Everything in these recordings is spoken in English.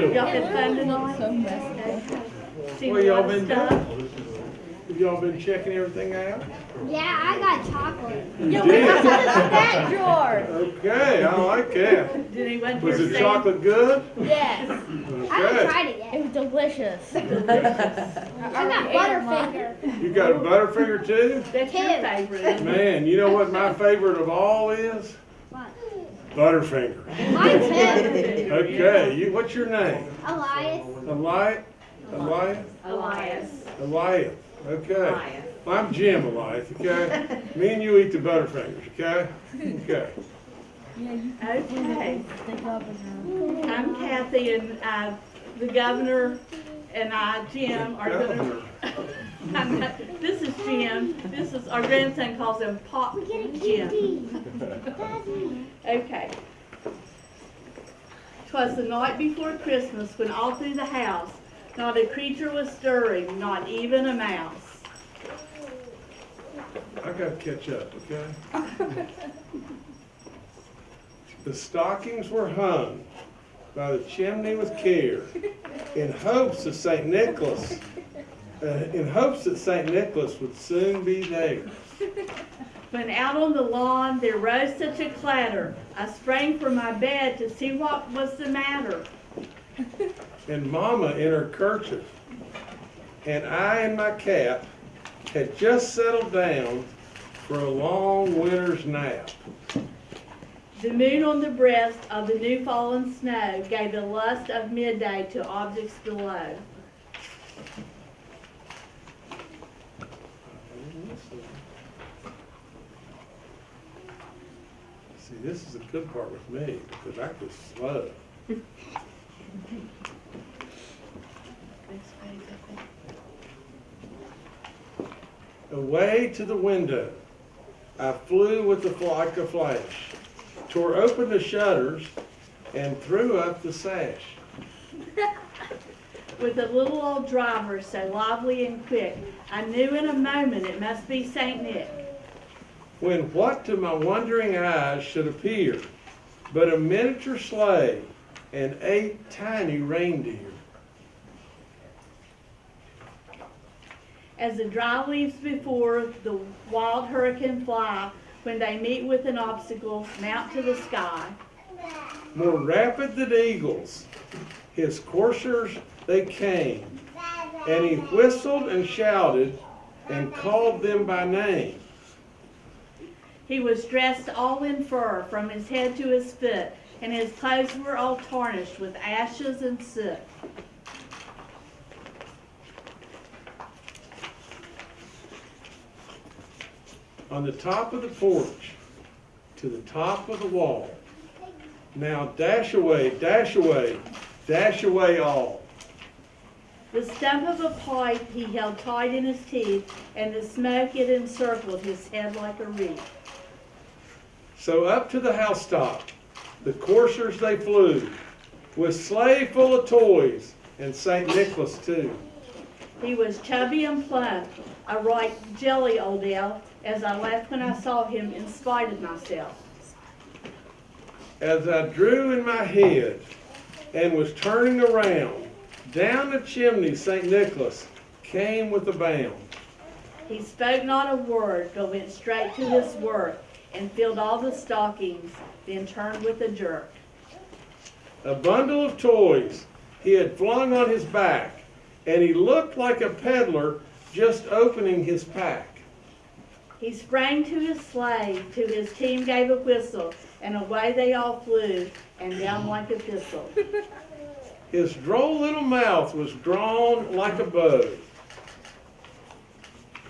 doing? Y'all been fun tonight? So messed up. What y'all been stuff? doing? Have y'all been checking everything out? Yeah, I got chocolate. Yeah, You we did? got to the snack drawer. Okay, I like that. Did anyone Was here the say? chocolate good? Yes. I haven't tried it yet. It was delicious. I got Butterfinger. You got a Butterfinger too? That's your favorite. Man, you know what my favorite of all is? What? Butterfinger. Mine too. Okay, you, what's your name? Elias. Elias? Elias? Elias. Elias, okay. I'm Jim Elias, okay? Me and you eat the Butterfingers, okay? Okay. Okay. The governor. I'm Cathy and, uh, the governor and I, Jim, are gonna. Governor. I'm not- This is Jim. This is, our grandson calls him Pop Jim. Okay. 'Twas the night before Christmas when all through the house not a creature was stirring, not even a mouse. I gotta catch up, okay? The stockings were hung by the chimney with care in hopes of St. Nicholas, uh, in hopes that St. Nicholas would soon be there. When out on the lawn there rose such a clatter, I sprang from my bed to see what was the matter. And Mama in her kerchief, and I in my cap, had just settled down for a long winter's nap. The moon on the breast of the new fallen snow gave the lust of midday to objects below. See, this is the good part with me, because I was slow. Away to the window, I flew with the like a flash, tore open the shutters, and threw up the sash. With the little old driver so lively and quick, I knew in a moment it must be Saint Nick. When what to my wondering eyes should appear but a miniature sleigh and eight tiny reindeer. As the dry leaves before the wild hurricane fly, when they meet with an obstacle, mount to the sky. More rapid than eagles, his coursers they came, and he whistled and shouted and called them by name. He was dressed all in fur from his head to his foot, and his clothes were all tarnished with ashes and soot. On the top of the porch, to the top of the wall. Now dash away, dash away, dash away all. The stump of a pipe he held tight in his teeth, and the smoke it encircled his head like a wreath. So up to the housetop, the coursers they flew, with sleigh full of toys, and St. Nicholas too. He was chubby and plump, a right jelly old elf, as I laughed when I saw him in spite of myself. As I drew in my head and was turning around, down the chimney St. Nicholas came with a bound. He spoke not a word, but went straight to his work, and filled all the stockings, then turned with a jerk. A bundle of toys he had flung on his back, and he looked like a peddler just opening his pack. He sprang to his sleigh, to his team gave a whistle, and away they all flew, and down like a thistle. His droll little mouth was drawn like a bow,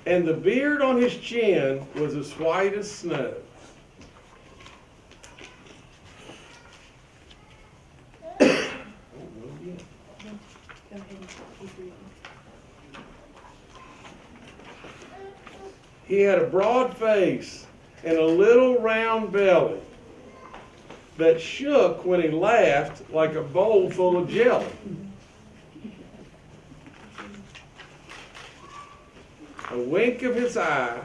and the beard on his chin was as white as snow. Go ahead and keep reading. He had a broad face and a little round belly that shook when he laughed like a bowl full of jelly. A wink of his eye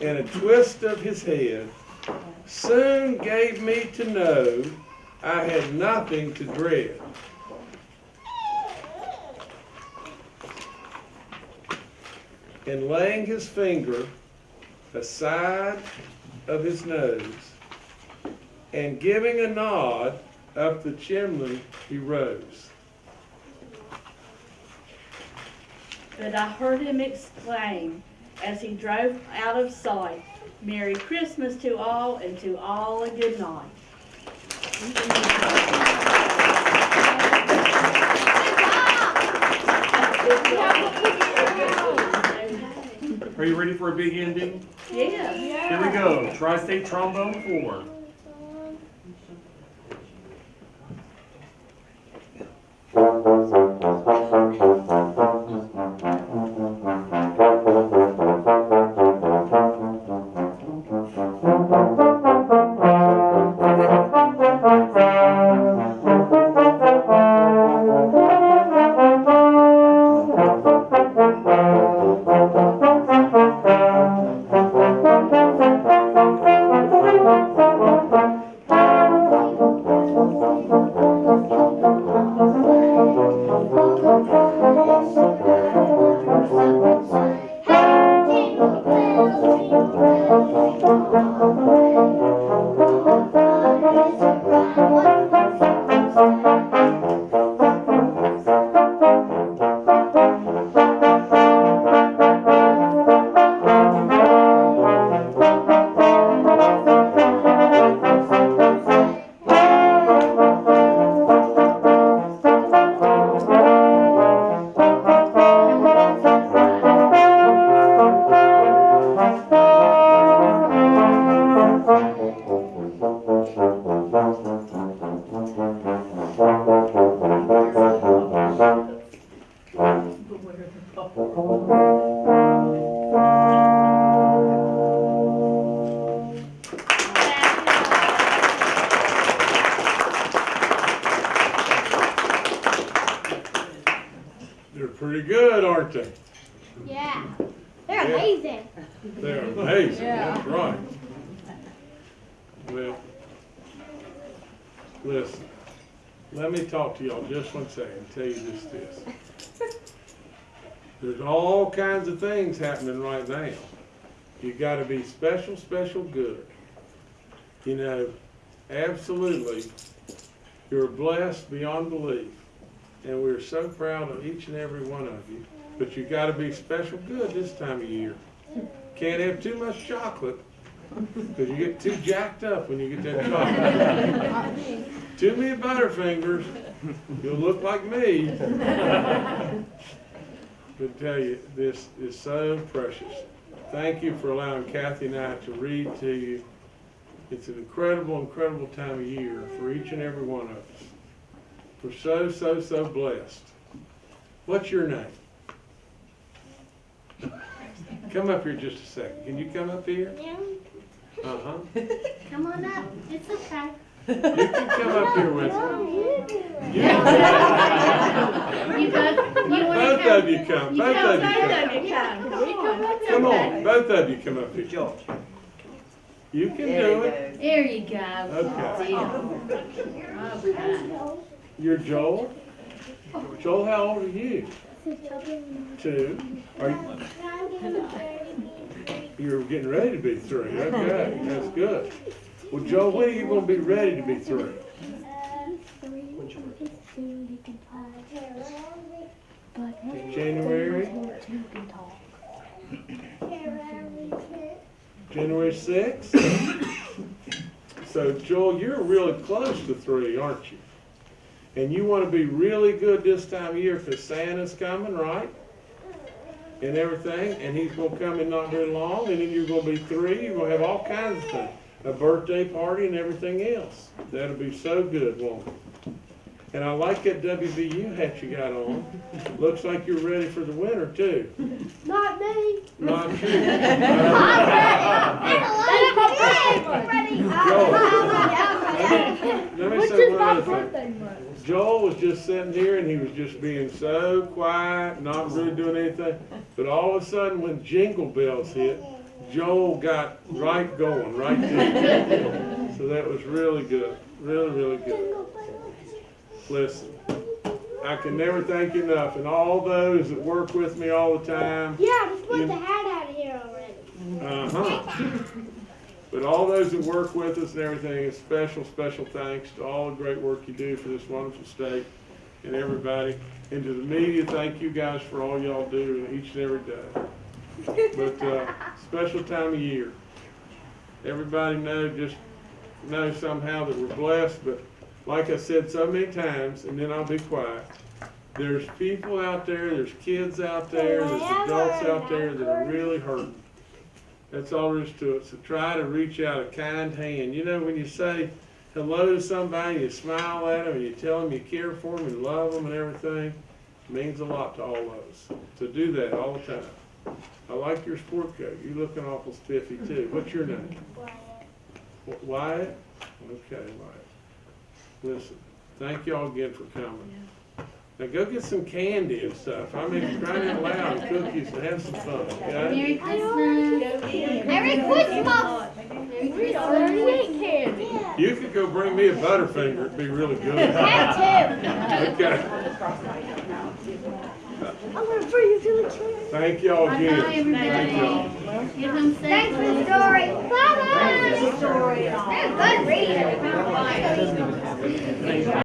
and a twist of his head soon gave me to know I had nothing to dread. And laying his finger aside of his nose, and giving a nod up the chimney, he rose. But I heard him exclaim as he drove out of sight, Merry Christmas to all and to all a good night. Are you ready for a big ending? Yeah. yeah. Here we go. Tri-State Trombone 4. Pretty good, aren't they? Yeah. They're Yeah. amazing. They're amazing, that's right. Well, listen, let me talk to y'all just one second, and tell you just this. There's all kinds of things happening right now. You gotta be special, special good. You know, absolutely, you're blessed beyond belief. And we're so proud of each and every one of you. But you gotta be special good this time of year. Can't have too much chocolate, because you get too jacked up when you get that chocolate. Too many Butterfingers, you'll look like me. But tell you, this is so precious. Thank you for allowing Cathy and I to read to you. It's an incredible, incredible time of year for each and every one of us. We're so, so, so blessed. What's your name? Come up here just a second. Can you come up here? Yeah. Uh-huh. Come on up. It's okay. You can come up here with me. You, You both, you both come? of you come, You both know, of you both come. of you come. Come on. Come on, both of you come up here. George. You can There do it. go. There you go. Okay. Okay. You're Joel? Joel, how old are you? Two. Are you, you're getting ready to be three. Okay, that's good. Well, Joel, when are you gonna be ready to be three? January? January sixth? So Joel, you're really close to three, aren't you? And you want to be really good this time of year because Santa's coming, right? And everything, and he's gonna come in not very long, and then you're gonna be three, you're gonna have all kinds of things. A birthday party and everything else. That'll be so good, won't it? And I like that WVU hat you got on. Looks like you're ready for the winter too. Not me. Not you. Let me Which say is one my other thing. birthday month. Joel was just sitting here and he was just being so quiet, not really doing anything. But all of a sudden, when Jingle Bells hit, Joel got right going, right there. So that was really good, really, really good. Listen, I can never thank you enough, and all those that work with me all the time. Yeah, I just put You- the hat out of here already. Uh-huh. But all those that work with us and everything, a special, special thanks to all the great work you do for this wonderful state and everybody. And to the media, thank you guys for all y'all do each and every day. But, uh, special time of year. Everybody know, just know somehow that we're blessed, but like I said so many times, and then I'll be quiet. There's people out there, there's kids out there, there's adults out there that are really hurting. That's all there is to it. So try to reach out a kind hand. You know, when you say hello to somebody, you smile at them, and you tell them you care for them and love them and everything, it means a lot to all of us. To do that all the time. I like your sport coat. You're looking awful spiffy too. What's your name? Wh- Wyatt? Okay, Wyatt. Listen, thank y'all again for coming. Now go get some candy and stuff. I mean, crying out loud, and cookies, and have some fun. Okay? Merry Christmas. Merry Christmas. You could go bring me a Butterfinger. It'd be really good. Have to. Okay. I'm going to bring you to the church. Thank y'all again. Bye, everybody. Thank you Thanks for the story. Bye-bye. That was good reading.